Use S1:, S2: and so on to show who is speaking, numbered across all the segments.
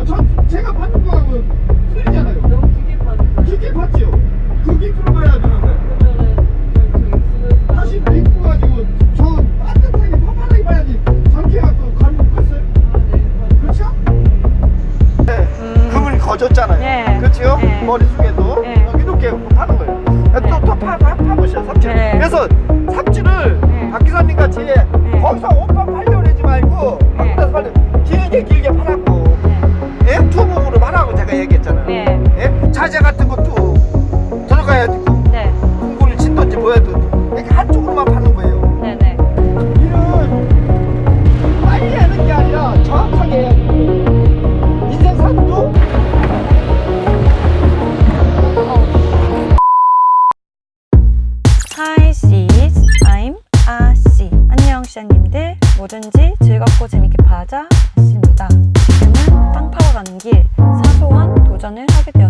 S1: 아니요 저 제가 받는 거하고 틀리잖아요
S2: 너무 깊게 파는
S1: 깊게 봤죠 그 깊이로 가야 되는데 다시 입고 가지고 저 따뜻하게 파파하게 봐야지 저렇게 갖고 가는 거 봤어요?
S2: 아네
S1: 그렇죠? 네 금을 거졌잖아요
S3: 네.
S1: 그렇죠?
S3: 네.
S1: 머릿속에도
S3: 네.
S1: 이렇게 파는 거예요 또, 또 파, 파, 파보셔 삽질
S3: 네.
S1: 그래서 삽질을
S3: 네.
S1: 박 기사님 같이 거기서 옷만 팔려고 그러지 말고
S3: 네.
S1: 거기서 팔려 길게 길게 팔라 얘기했잖아요
S3: 네.
S1: 예? 자재 같은 것도
S3: 도전을 하게 되었어요.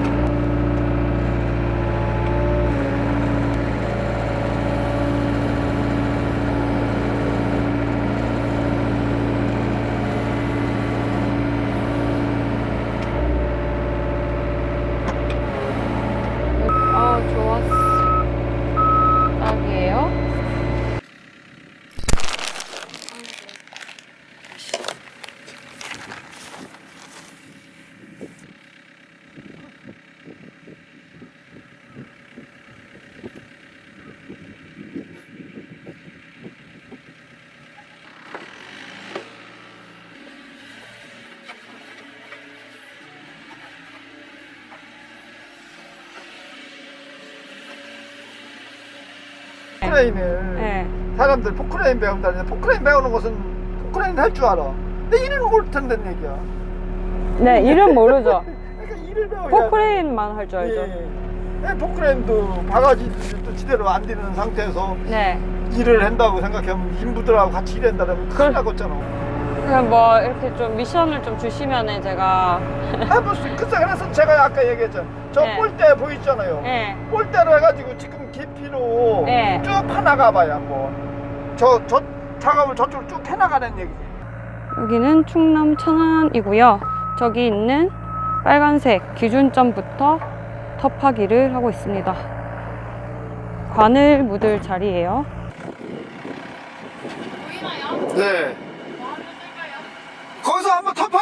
S3: 아, 좋았어. 딱이에요.
S1: 포크레인을
S3: 네.
S1: 사람들 포크레인 배운다는데 포크레인 배우는 것은 포크레인 할 줄 알아 근데 일을 못한다는 얘기야
S3: 네, 이름 모르죠.
S1: 그러니까 일을 배워야
S3: 포크레인만 할 줄 알죠.
S1: 예. 예, 포크레인도 바가지도 제대로 안 되는 상태에서
S3: 네.
S1: 일을 한다고 생각하면 인부들하고 같이 일한다면 큰일 나겠잖아
S3: 그럼 뭐 이렇게 좀 미션을 좀 주시면은 제가
S1: 해볼 수 글쎄 그래서 제가 아까 얘기했잖아 저
S3: 네.
S1: 꼴대 보이잖아요
S3: 네.
S1: 꼴대로 해가지고 지금 깊이로
S3: 네.
S1: 쭉 파나가 봐요 한번 저, 저 작업을 저쪽으로 쭉 해나가는 얘기지
S3: 여기는 충남 천안이고요. 저기 있는 빨간색 기준점부터 터파기를 하고 있습니다. 관을 묻을 자리예요.
S1: 네 거기서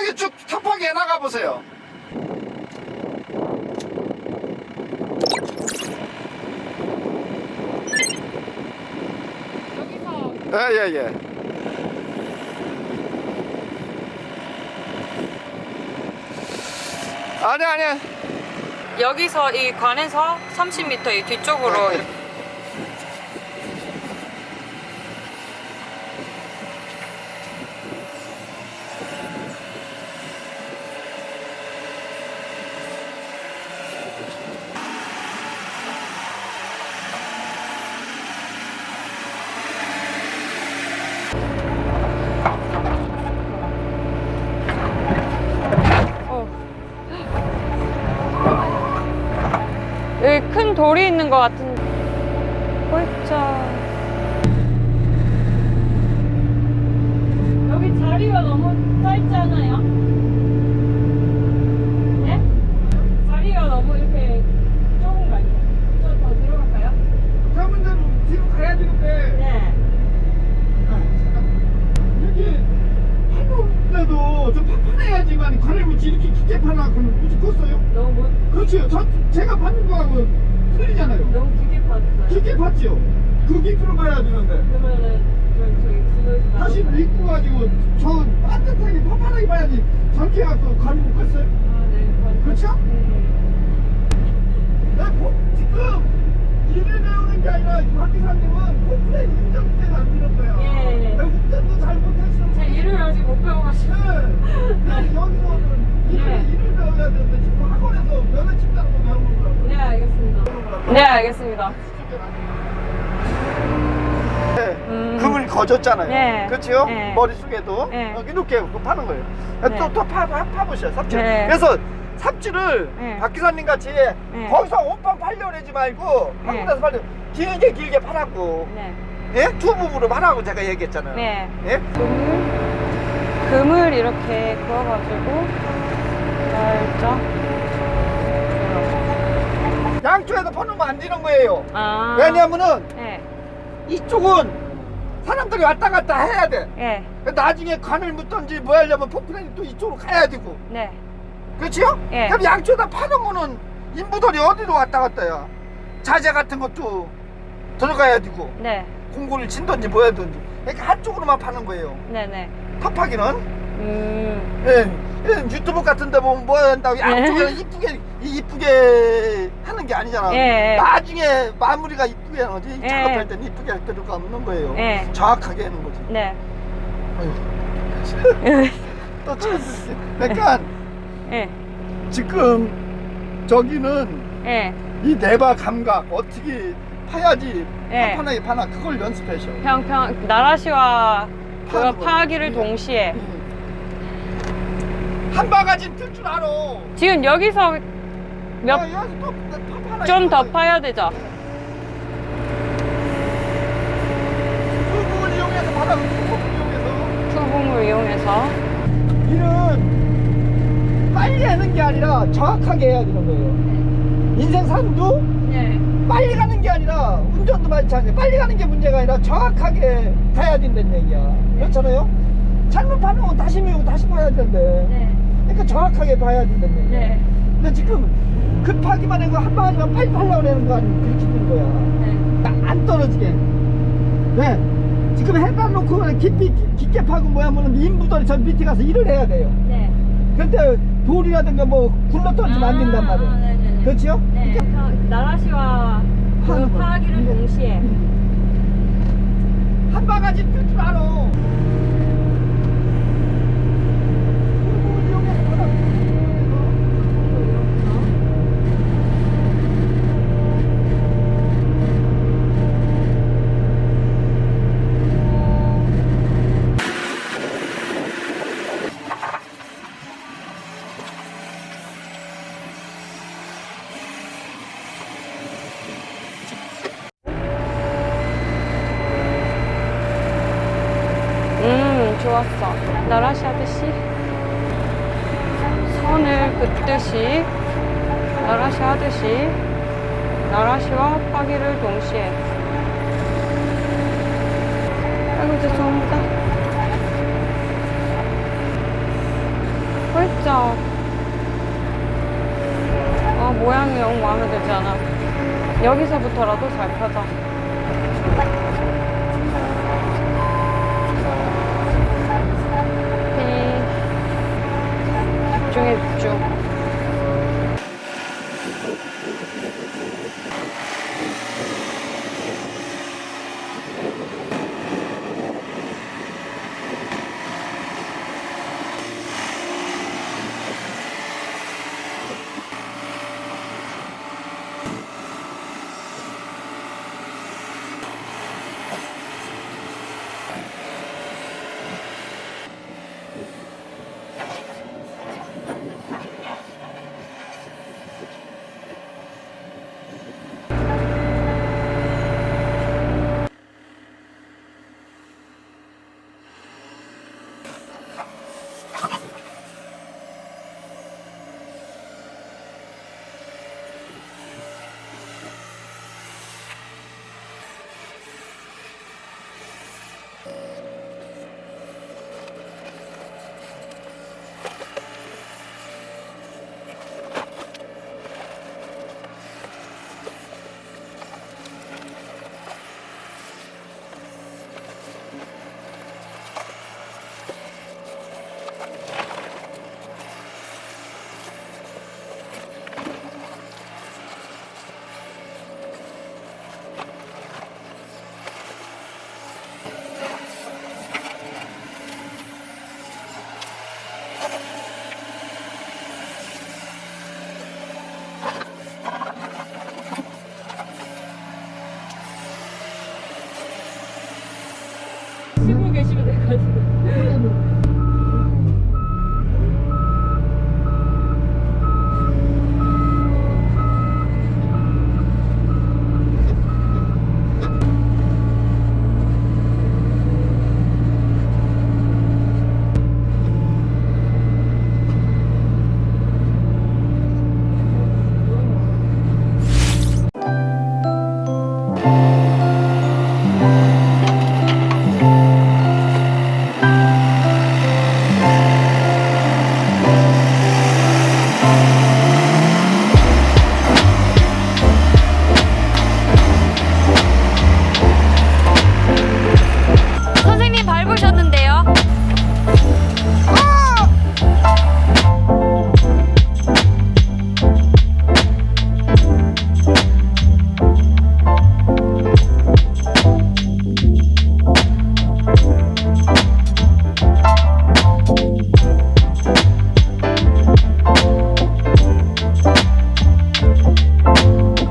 S1: 탑하게 쭉 탑하게 해나가 보세요. 예예예 예, 예. 아니 아니.
S3: 여기서 이 관에서 30m 이 뒤쪽으로 이 있는 것 같은 골짜 여기 자리가 너무 짧잖아요 네? 자리가 너무 이렇게 좁은 거 아니에요? 좀더 들어갈까요?
S1: 다음은 대로 뒤로 가야 되는데 네 아, 그래도 좀 판판해야지만 관을 굳이 이렇게 깊게 파나 그러면 굳이 컸어요?
S2: 너무
S1: 그렇지 저, 제가 파는 거하고 틀리잖아요.
S2: 너무 깊게 봤어요.
S1: 깊게 봤죠. 그 깊이로 봐야 되는데.
S2: 그러면은 저- 저기
S1: 다시 믿고 가지고 저 따뜻하게 판판하게 봐야지. 저렇게 해갖고 관을 묶었어요.
S2: 아, 네. 관-
S1: 그렇죠?
S2: 네.
S1: 나 보- 지금 일을 배우는 게 아니라 박 기사님은 포크레인 운전대가 안 되는 거야.
S2: 예.
S1: 나 운전도 잘 못하시는
S2: 제 일을 아직 못 배워가지고.
S1: 네. 여기서는 일을,
S2: 네.
S1: 일을 배워야 되는데 지금 학원에서 면허증 따는 거 배우는 거라고.
S2: 네, 알겠습니다. 네, 알겠습니다.
S1: 네.
S3: 음.
S1: 금을 거졌잖아요.
S3: 네.
S1: 그렇죠?
S3: 네.
S1: 머릿속에도
S3: 네.
S1: 어, 이렇게 그 파는 거예요.
S3: 네.
S1: 또, 또 파, 파, 파보셔요, 삽질.
S3: 네.
S1: 그래서 삽질을
S3: 네.
S1: 박 기사님 같이
S3: 네.
S1: 거기서 온빵 팔려고 하지 말고
S3: 네.
S1: 한국에서 팔려 길게 길게.
S3: 네.
S1: 예? 두 부분으로 하라고 제가 얘기했잖아요.
S3: 네.
S1: 예?
S3: 금을 금을 이렇게 그어가지고 살짝
S1: 양쪽에서 퍼놓으면 안 되는 거예요.
S3: 아
S1: 왜냐면은
S3: 네.
S1: 이쪽은 사람들이 왔다 갔다 해야 돼.
S3: 예.
S1: 나중에 관을 묻던지 뭐 하려면 포크레인이 또 이쪽으로 가야 되고.
S3: 네.
S1: 그렇지요?
S3: 예.
S1: 그럼 양쪽에다 파놓으면은 인부들이 어디로 왔다 갔다야. 자재 같은 것도 들어가야 되고.
S3: 네.
S1: 공고를 친던지 뭐 하든지. 그러니까 한쪽으로만 파는 거예요.
S3: 네. 네.
S1: 탑하기는.
S3: 음.
S1: 예. 유튜브 같은 데 보면 뭐 한다고 양쪽에 이쁘게 이쁘게 하는 게 아니잖아.
S3: 예.
S1: 나중에 마무리가 이쁘게 하는 거지.
S3: 예.
S1: 작업할 때는 이쁘게 할 필요가 없는 거예요.
S3: 예.
S1: 정확하게 하는 거지.
S3: 네.
S1: 아유, 또 참. 그러니까
S3: 예.
S1: 지금 저기는
S3: 예.
S1: 이 내바 감각 어떻게 파야지
S3: 예.
S1: 판판하게 파나 그걸 연습하셔.
S3: 평평 나라시와
S1: 거.
S3: 파하기를
S1: 예.
S3: 동시에
S1: 한 바가지 뜰 줄 알아.
S3: 지금 여기서 몇
S1: 아, 여기서 또 판판하게
S3: 좀더
S1: 파야
S3: 되죠?
S1: 그 부분 이용해서 그 부분 이용해서
S3: 투봉을 이용해서
S1: 일은 빨리 하는 게 아니라 정확하게 해야 되는 거예요. 인생 삶도
S3: 네.
S1: 빨리 가는 게 아니라 운전도 마찬가지. 빨리 가는 게 문제가 아니라 정확하게 가야 된다는 얘기야. 그렇잖아요? 잘못 파는 건 다시 미우고 다시 봐야 되는데.
S3: 네.
S1: 그러니까 정확하게 봐야 된다는 얘기야.
S3: 네.
S1: 근데 지금 급하기만 하고 한 방아지만 빨리 팔려고 하는 거 아니면 그렇게 된 거야.
S3: 네.
S1: 딱안 떨어지게. 네. 지금 해다 놓고 깊이, 깊게 파고 뭐야, 뭐는 인부들이 저 밑에 가서 일을 해야 돼요.
S3: 네.
S1: 근데 돌이라든가 뭐 굴러 떨어지면 안 된단 말이에요.
S3: 네네네.
S1: 그렇죠?
S3: 네. 평- 나라시와 그
S1: 하는 거.
S3: 파하기를
S1: 네.
S3: 동시에
S1: 한 바가지 뜰줄 알아.
S3: 음 좋았어. 나라시 하듯이 선을 긋듯이 나라시 하듯이 나라시와 파기를 동시에. 아이고 죄송합니다. 훌쩍. 어 모양이 영 마음에 들지 않아. 여기서부터라도 잘 펴자 오케이. 집중해 집중